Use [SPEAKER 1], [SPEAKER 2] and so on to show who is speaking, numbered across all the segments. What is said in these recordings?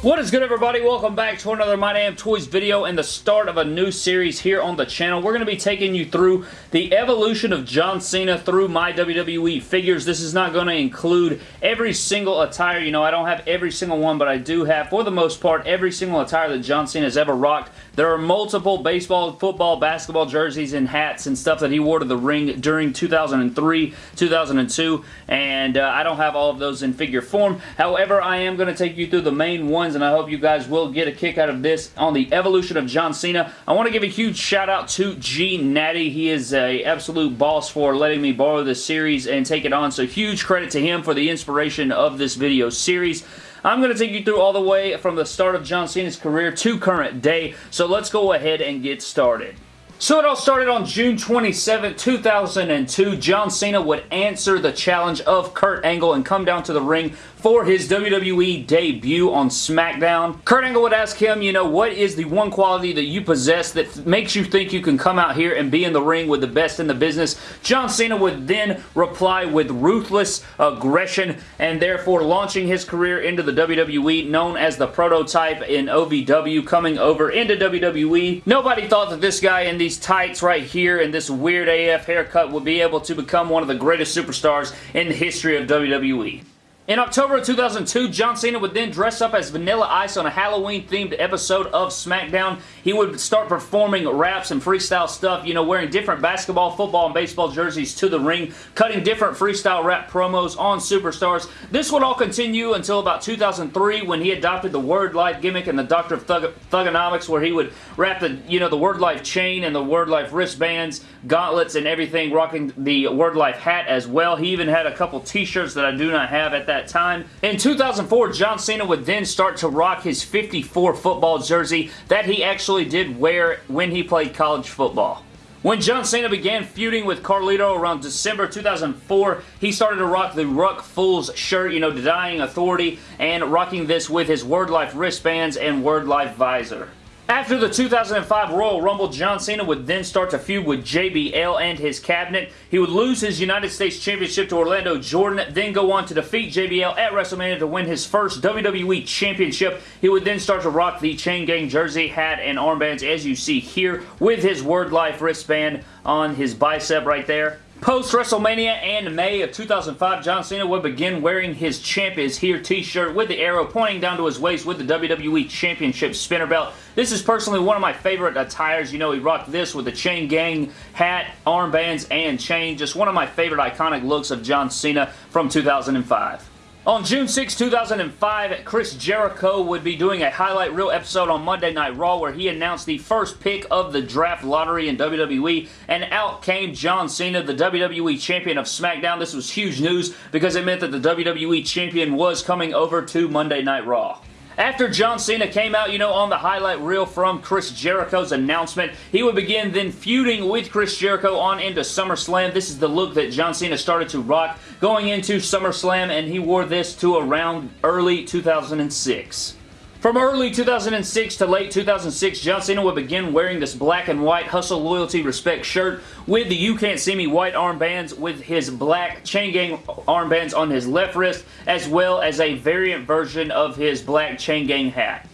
[SPEAKER 1] What is good everybody? Welcome back to another My Damn Toys video and the start of a new series here on the channel. We're going to be taking you through the evolution of John Cena through my WWE figures. This is not going to include every single attire. You know, I don't have every single one, but I do have, for the most part, every single attire that John Cena has ever rocked. There are multiple baseball, football, basketball jerseys and hats and stuff that he wore to the ring during 2003, 2002, and uh, I don't have all of those in figure form. However, I am going to take you through the main ones and I hope you guys will get a kick out of this on the evolution of John Cena. I want to give a huge shout out to G Natty. He is a absolute boss for letting me borrow this series and take it on, so huge credit to him for the inspiration of this video series. I'm going to take you through all the way from the start of John Cena's career to current day, so let's go ahead and get started. So it all started on June 27, 2002. John Cena would answer the challenge of Kurt Angle and come down to the ring for his WWE debut on SmackDown. Kurt Angle would ask him, you know, what is the one quality that you possess that makes you think you can come out here and be in the ring with the best in the business? John Cena would then reply with ruthless aggression and therefore launching his career into the WWE known as the prototype in OVW coming over into WWE. Nobody thought that this guy in these tights right here and this weird AF haircut would be able to become one of the greatest superstars in the history of WWE. In October of 2002, John Cena would then dress up as Vanilla Ice on a Halloween-themed episode of SmackDown. He would start performing raps and freestyle stuff, you know, wearing different basketball, football, and baseball jerseys to the ring, cutting different freestyle rap promos on Superstars. This would all continue until about 2003 when he adopted the Word Life gimmick and the Doctor of Thug Thuganomics where he would wrap the, you know, the Word Life chain and the Word Life wristbands, gauntlets, and everything, rocking the Word Life hat as well. He even had a couple t-shirts that I do not have at that that time. In 2004, John Cena would then start to rock his 54 football jersey that he actually did wear when he played college football. When John Cena began feuding with Carlito around December 2004, he started to rock the Ruck Fules shirt, you know, denying authority, and rocking this with his Word Life wristbands and Word Life visor. After the 2005 Royal Rumble, John Cena would then start to feud with JBL and his cabinet. He would lose his United States Championship to Orlando Jordan, then go on to defeat JBL at WrestleMania to win his first WWE Championship. He would then start to rock the Chain Gang jersey, hat, and armbands as you see here with his Word Life wristband on his bicep right there. Post WrestleMania and May of 2005, John Cena would begin wearing his Champ is Here t-shirt with the arrow pointing down to his waist with the WWE Championship spinner belt. This is personally one of my favorite attires. You know, he rocked this with the Chain Gang hat, armbands, and chain. Just one of my favorite iconic looks of John Cena from 2005. On June 6, 2005, Chris Jericho would be doing a highlight reel episode on Monday Night Raw where he announced the first pick of the draft lottery in WWE, and out came John Cena, the WWE Champion of SmackDown. This was huge news because it meant that the WWE Champion was coming over to Monday Night Raw. After John Cena came out, you know, on the highlight reel from Chris Jericho's announcement, he would begin then feuding with Chris Jericho on into SummerSlam. This is the look that John Cena started to rock going into SummerSlam, and he wore this to around early 2006. From early 2006 to late 2006, John Cena would begin wearing this black and white Hustle Loyalty Respect shirt with the You Can't See Me white armbands with his black Chain Gang armbands on his left wrist as well as a variant version of his black Chain Gang hat.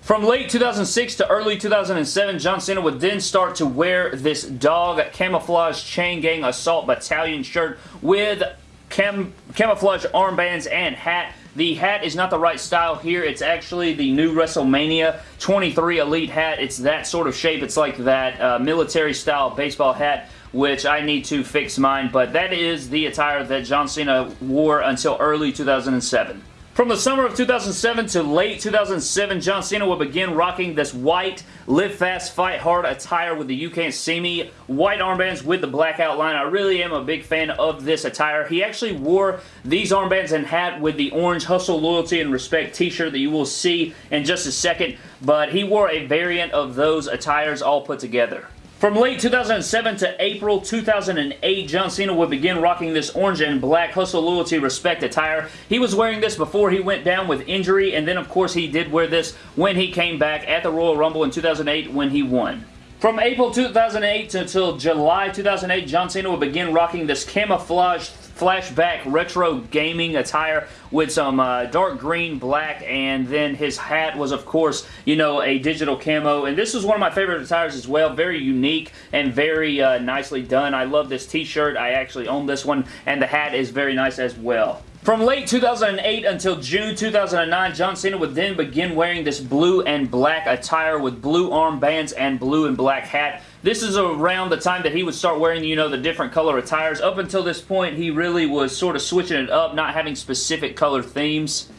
[SPEAKER 1] From late 2006 to early 2007, John Cena would then start to wear this dog camouflage Chain Gang Assault Battalion shirt with cam camouflage armbands and hat the hat is not the right style here. It's actually the new WrestleMania 23 Elite hat. It's that sort of shape. It's like that uh, military style baseball hat which I need to fix mine, but that is the attire that John Cena wore until early 2007. From the summer of 2007 to late 2007, John Cena will begin rocking this white Live Fast, Fight Hard attire with the You Can't See Me white armbands with the black outline. I really am a big fan of this attire. He actually wore these armbands and hat with the orange Hustle, Loyalty, and Respect t-shirt that you will see in just a second, but he wore a variant of those attires all put together. From late 2007 to April 2008, John Cena would begin rocking this orange and black Hustle Loyalty Respect attire. He was wearing this before he went down with injury, and then of course he did wear this when he came back at the Royal Rumble in 2008 when he won. From April 2008 until July 2008, John Cena will begin rocking this camouflage flashback retro gaming attire with some uh, dark green, black, and then his hat was, of course, you know, a digital camo. And this was one of my favorite attires as well. Very unique and very uh, nicely done. I love this t-shirt. I actually own this one, and the hat is very nice as well. From late 2008 until June 2009, John Cena would then begin wearing this blue and black attire with blue armbands and blue and black hat. This is around the time that he would start wearing, you know, the different color attires. Up until this point, he really was sort of switching it up, not having specific color themes.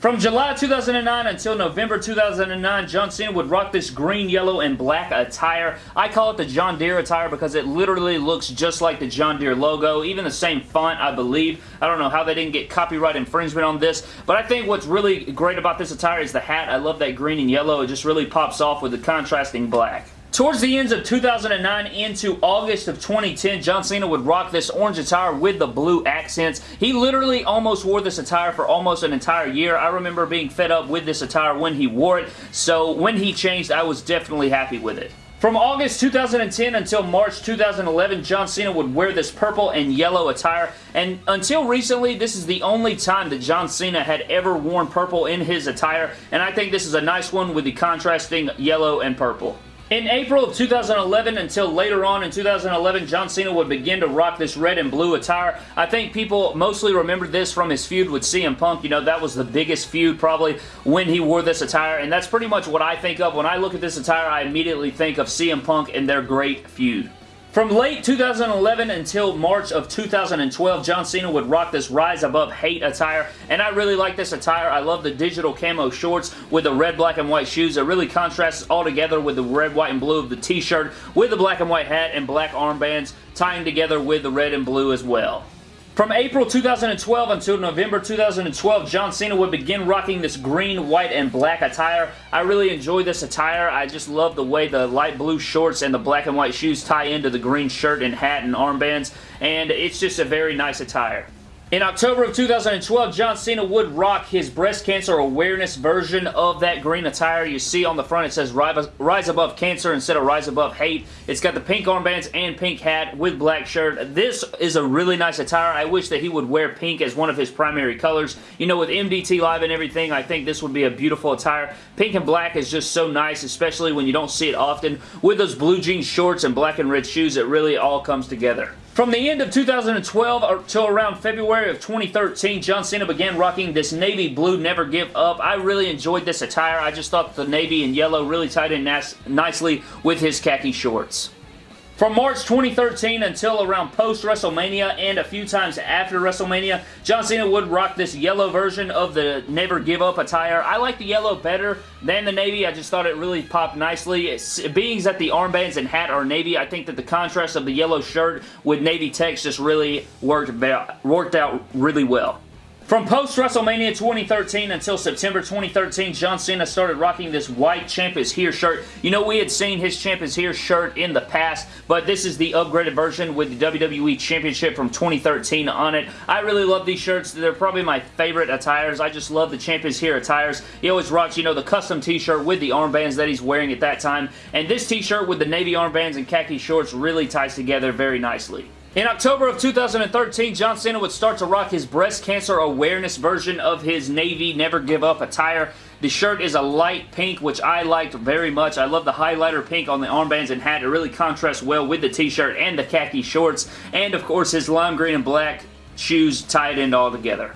[SPEAKER 1] From July 2009 until November 2009, John Cena would rock this green, yellow, and black attire. I call it the John Deere attire because it literally looks just like the John Deere logo. Even the same font, I believe. I don't know how they didn't get copyright infringement on this, but I think what's really great about this attire is the hat. I love that green and yellow. It just really pops off with the contrasting black. Towards the ends of 2009 into August of 2010, John Cena would rock this orange attire with the blue accents. He literally almost wore this attire for almost an entire year. I remember being fed up with this attire when he wore it, so when he changed, I was definitely happy with it. From August 2010 until March 2011, John Cena would wear this purple and yellow attire, and until recently, this is the only time that John Cena had ever worn purple in his attire, and I think this is a nice one with the contrasting yellow and purple. In April of 2011 until later on in 2011, John Cena would begin to rock this red and blue attire. I think people mostly remember this from his feud with CM Punk. You know, that was the biggest feud probably when he wore this attire, and that's pretty much what I think of. When I look at this attire, I immediately think of CM Punk and their great feud. From late 2011 until March of 2012, John Cena would rock this Rise Above Hate attire, and I really like this attire. I love the digital camo shorts with the red, black, and white shoes. It really contrasts all together with the red, white, and blue of the t-shirt, with the black and white hat and black armbands, tying together with the red and blue as well. From April 2012 until November 2012, John Cena would begin rocking this green, white, and black attire. I really enjoy this attire. I just love the way the light blue shorts and the black and white shoes tie into the green shirt and hat and armbands, and it's just a very nice attire. In October of 2012, John Cena would rock his breast cancer awareness version of that green attire. You see on the front it says Rise Above Cancer instead of Rise Above Hate. It's got the pink armbands and pink hat with black shirt. This is a really nice attire. I wish that he would wear pink as one of his primary colors. You know, with MDT Live and everything, I think this would be a beautiful attire. Pink and black is just so nice, especially when you don't see it often. With those blue jean shorts and black and red shoes, it really all comes together. From the end of 2012 until uh, around February of 2013, John Cena began rocking this navy blue Never Give Up. I really enjoyed this attire. I just thought the navy and yellow really tied in nicely with his khaki shorts. From March 2013 until around post-WrestleMania and a few times after WrestleMania, John Cena would rock this yellow version of the Never Give Up attire. I like the yellow better than the navy. I just thought it really popped nicely. It's, being that the armbands and hat are navy, I think that the contrast of the yellow shirt with navy text just really worked, worked out really well. From post-WrestleMania 2013 until September 2013, John Cena started rocking this white Champ is Here shirt. You know, we had seen his Champ is Here shirt in the past, but this is the upgraded version with the WWE Championship from 2013 on it. I really love these shirts. They're probably my favorite attires. I just love the Champ is Here attires. He always rocks, you know, the custom t-shirt with the armbands that he's wearing at that time, and this t-shirt with the navy armbands and khaki shorts really ties together very nicely. In October of 2013, John Cena would start to rock his breast cancer awareness version of his Navy Never Give Up attire. The shirt is a light pink, which I liked very much. I love the highlighter pink on the armbands and hat. It really contrasts well with the t-shirt and the khaki shorts. And, of course, his lime green and black shoes tied in all together.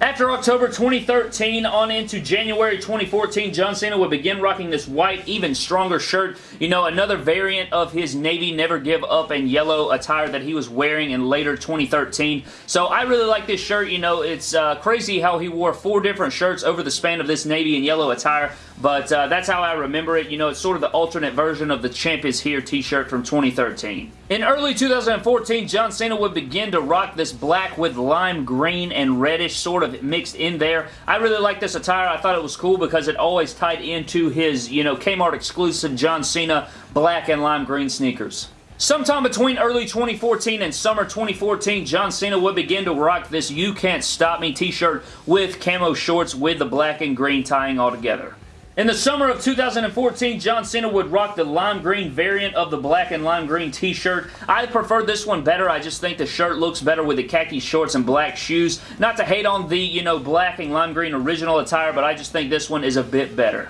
[SPEAKER 1] After October 2013 on into January 2014, John Cena would begin rocking this white, even stronger shirt. You know, another variant of his navy never give up and yellow attire that he was wearing in later 2013. So I really like this shirt. You know, it's uh, crazy how he wore four different shirts over the span of this navy and yellow attire. But uh, that's how I remember it. You know, it's sort of the alternate version of the Champ is Here t-shirt from 2013. In early 2014, John Cena would begin to rock this black with lime green and reddish sort of mixed in there. I really like this attire. I thought it was cool because it always tied into his, you know, Kmart exclusive John Cena black and lime green sneakers. Sometime between early 2014 and summer 2014, John Cena would begin to rock this You Can't Stop Me t-shirt with camo shorts with the black and green tying all together. In the summer of 2014, John Cena would rock the lime green variant of the black and lime green t-shirt. I prefer this one better. I just think the shirt looks better with the khaki shorts and black shoes. Not to hate on the, you know, black and lime green original attire, but I just think this one is a bit better.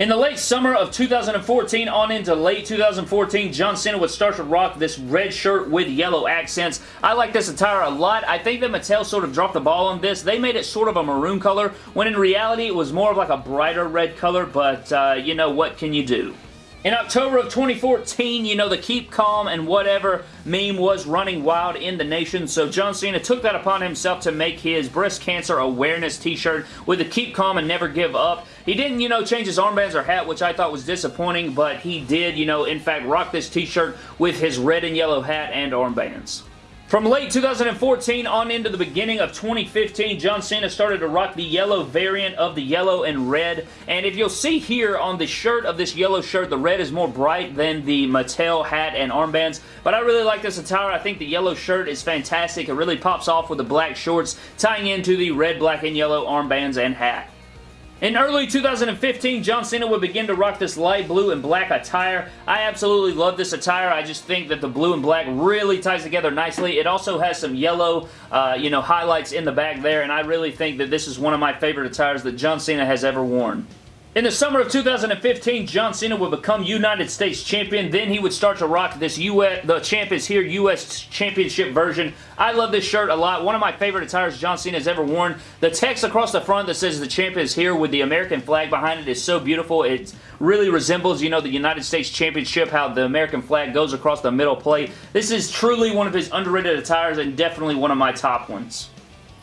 [SPEAKER 1] In the late summer of 2014 on into late 2014, John Cena would start to rock this red shirt with yellow accents. I like this attire a lot. I think that Mattel sort of dropped the ball on this. They made it sort of a maroon color, when in reality it was more of like a brighter red color, but uh, you know, what can you do? In October of 2014, you know, the keep calm and whatever meme was running wild in the nation, so John Cena took that upon himself to make his breast cancer awareness t-shirt with the keep calm and never give up. He didn't, you know, change his armbands or hat, which I thought was disappointing, but he did, you know, in fact, rock this t-shirt with his red and yellow hat and armbands. From late 2014 on into the beginning of 2015, John Cena started to rock the yellow variant of the yellow and red. And if you'll see here on the shirt of this yellow shirt, the red is more bright than the Mattel hat and armbands. But I really like this attire. I think the yellow shirt is fantastic. It really pops off with the black shorts, tying into the red, black, and yellow armbands and hat. In early 2015, John Cena would begin to rock this light blue and black attire. I absolutely love this attire. I just think that the blue and black really ties together nicely. It also has some yellow, uh, you know, highlights in the back there, and I really think that this is one of my favorite attires that John Cena has ever worn. In the summer of 2015, John Cena would become United States Champion. Then he would start to rock this US, the Champ is Here US Championship version. I love this shirt a lot. One of my favorite attires John Cena has ever worn. The text across the front that says the Champ is Here with the American flag behind it is so beautiful. It really resembles, you know, the United States Championship, how the American flag goes across the middle plate. This is truly one of his underrated attires and definitely one of my top ones.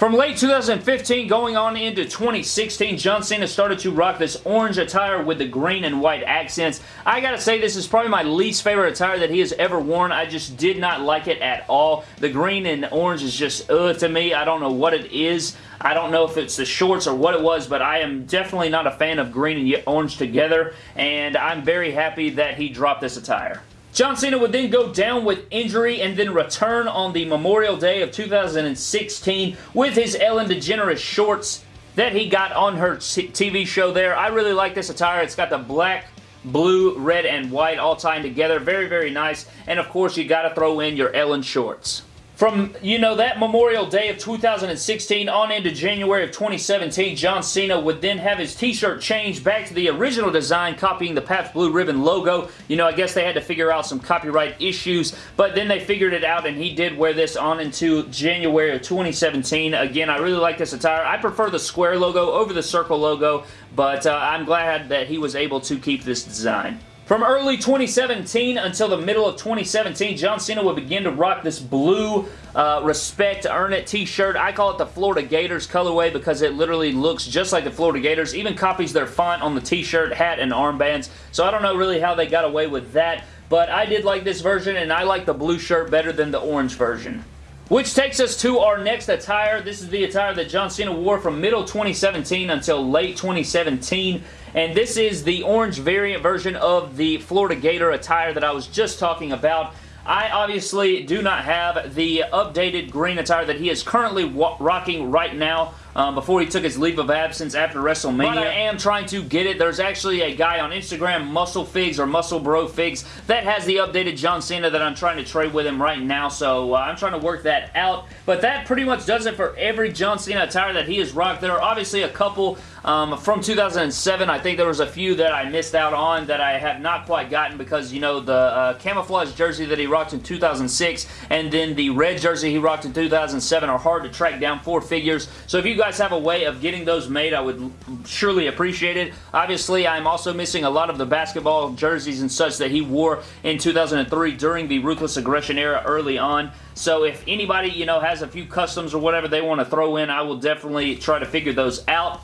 [SPEAKER 1] From late 2015 going on into 2016, John Cena started to rock this orange attire with the green and white accents. I gotta say this is probably my least favorite attire that he has ever worn. I just did not like it at all. The green and orange is just ugh to me. I don't know what it is. I don't know if it's the shorts or what it was, but I am definitely not a fan of green and orange together, and I'm very happy that he dropped this attire. John Cena would then go down with injury and then return on the Memorial Day of 2016 with his Ellen DeGeneres shorts that he got on her TV show there. I really like this attire. It's got the black, blue, red, and white all tying together. Very, very nice. And of course, you got to throw in your Ellen shorts. From, you know, that Memorial Day of 2016 on into January of 2017, John Cena would then have his t-shirt changed back to the original design, copying the Pabst Blue Ribbon logo. You know, I guess they had to figure out some copyright issues, but then they figured it out, and he did wear this on into January of 2017. Again, I really like this attire. I prefer the square logo over the circle logo, but uh, I'm glad that he was able to keep this design. From early 2017 until the middle of 2017, John Cena would begin to rock this blue uh, Respect Earn It t-shirt. I call it the Florida Gators colorway because it literally looks just like the Florida Gators. Even copies their font on the t-shirt, hat, and armbands. So I don't know really how they got away with that. But I did like this version, and I like the blue shirt better than the orange version. Which takes us to our next attire. This is the attire that John Cena wore from middle 2017 until late 2017 and this is the orange variant version of the Florida Gator attire that I was just talking about. I obviously do not have the updated green attire that he is currently rocking right now um, before he took his leave of absence after WrestleMania. But I am trying to get it. There's actually a guy on Instagram, Muscle Figs or Muscle Bro Figs, that has the updated John Cena that I'm trying to trade with him right now, so uh, I'm trying to work that out. But that pretty much does it for every John Cena attire that he has rocked. There are obviously a couple um, from 2007. I think there was a few that I missed out on that I have not quite gotten because, you know, the uh, camouflage jersey that he rocked in 2006 and then the red jersey he rocked in 2007 are hard to track down for figures. So if you guys have a way of getting those made, I would surely appreciate it. Obviously, I'm also missing a lot of the basketball jerseys and such that he wore in 2003 during the Ruthless Aggression era early on. So if anybody, you know, has a few customs or whatever they want to throw in, I will definitely try to figure those out.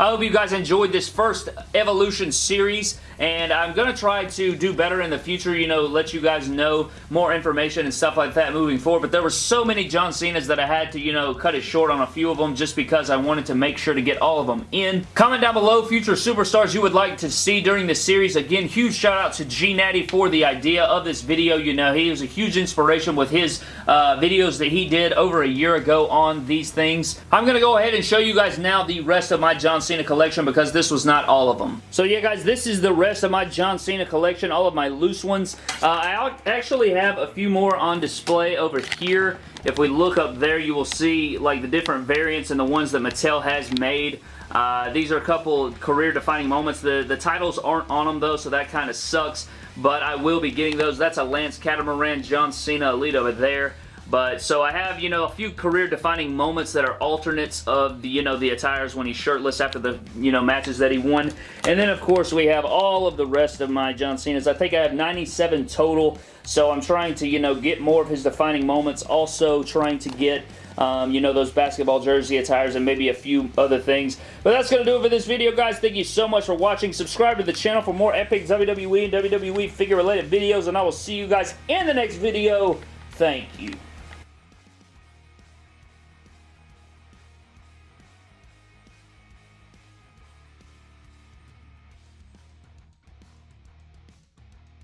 [SPEAKER 1] I hope you guys enjoyed this first Evolution series, and I'm going to try to do better in the future, you know, let you guys know more information and stuff like that moving forward, but there were so many John Cena's that I had to, you know, cut it short on a few of them just because I wanted to make sure to get all of them in. Comment down below future superstars you would like to see during this series. Again, huge shout out to G Natty for the idea of this video. You know, he was a huge inspiration with his uh, videos that he did over a year ago on these things. I'm going to go ahead and show you guys now the rest of my John Cena collection because this was not all of them. So yeah, guys, this is the rest of my John Cena collection, all of my loose ones. Uh, I actually have a few more on display over here. If we look up there, you will see like the different variants and the ones that Mattel has made. Uh, these are a couple career-defining moments. The, the titles aren't on them, though, so that kind of sucks, but I will be getting those. That's a Lance Catamaran John Cena Elite over there. But, so I have, you know, a few career-defining moments that are alternates of the, you know, the attires when he's shirtless after the, you know, matches that he won. And then, of course, we have all of the rest of my John Cena's. I think I have 97 total, so I'm trying to, you know, get more of his defining moments. Also trying to get um, you know, those basketball jersey attires and maybe a few other things. But that's going to do it for this video, guys. Thank you so much for watching. Subscribe to the channel for more epic WWE and WWE figure-related videos, and I will see you guys in the next video. Thank you.